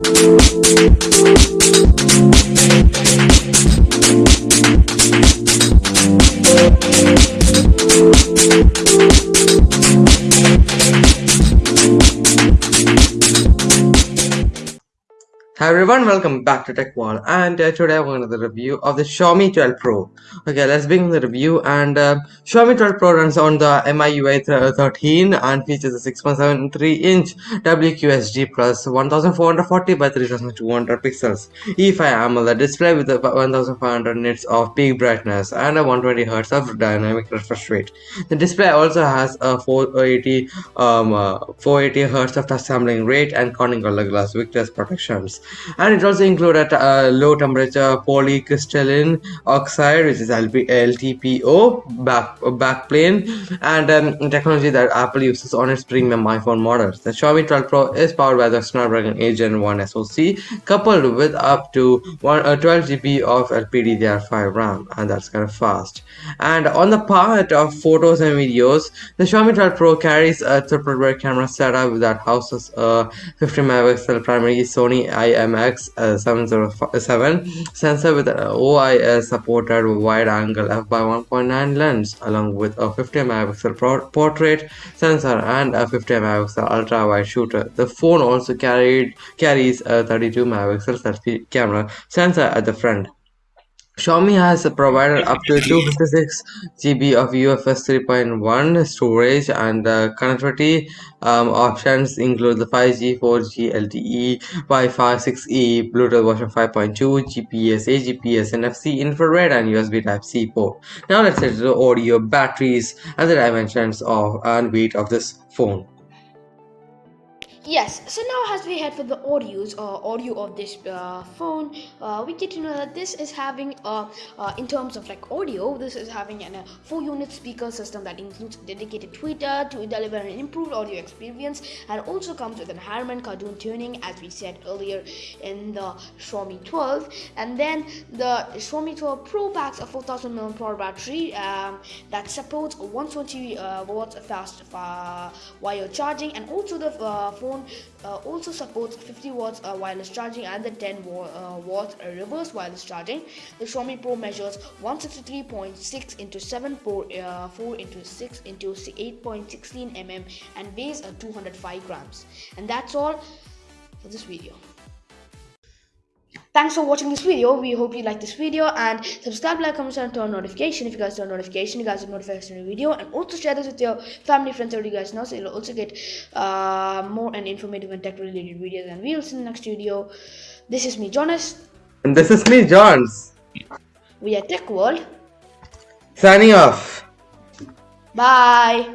We'll be right back. Hi everyone, welcome back to Tech Wall and uh, today I'm going to the review of the Xiaomi 12 Pro. Okay, let's begin the review and uh, Xiaomi 12 Pro runs on the MIUI 13 and features a 6.73 inch WQHD plus 1440 by 3200 pixels E5 AMOLED display with 1500 nits of peak brightness and a 120 Hz of dynamic refresh rate. The display also has a 480 um, uh, 480 Hz of touch sampling rate and Corning Gorilla Glass Victus protections and it also included a low temperature polycrystalline oxide which is LP, LTPO back backplane and um, technology that Apple uses on its premium iPhone models. The Xiaomi 12 Pro is powered by the Snapdragon 8 Gen 1 SoC coupled with up to one, uh, 12 GB of LPDDR5 RAM and that's kind of fast. And on the part of photos and videos, the Xiaomi 12 Pro carries a triple camera setup that houses a 50 megapixel primary Sony Uh, IMX707 uh, sensor with an OIS supported wide angle f by 1.9 lens along with a 50 megapixel portrait sensor and a 50 megapixel ultra wide shooter. The phone also carried carries a 32 megapixel selfie camera sensor at the front. Xiaomi has provided up to 256 GB of UFS 3.1 storage and the connectivity um, options include the 5G, 4G, LTE, Wi-Fi 6E, Bluetooth version 5.2, GPS, AGPS, NFC, infrared and USB Type-C port. Now let's get to the audio, batteries and the dimensions of and weight of this phone. Yes, so now as we head for the audios uh, audio of this uh, phone, uh, we get to know that this is having, uh, uh in terms of like audio, this is having a uh, four unit speaker system that includes dedicated tweeter to deliver an improved audio experience and also comes with an Harman Kardon tuning as we said earlier in the Xiaomi 12 and then the Xiaomi 12 Pro packs a 4000 mAh battery um, that supports 120 watts fast wire charging and also the phone phone uh, also supports 50 watts uh, wireless charging and the 10 wa uh, watt reverse wireless charging. The Xiaomi Pro measures 163.6 into 7 4, uh, 4 into 6 into 8.16 mm and weighs uh, 205 grams. And that's all for this video thanks for watching this video. We hope you like this video and subscribe like comment and turn on notification. If you guys turn notification you guys will notified in the video. And also share this with your family friends so you guys know. So you'll also get uh, more and informative and tech related videos. And we'll see in the next video. This is me jonas. And this is me johns. We are tech world. Signing off. Bye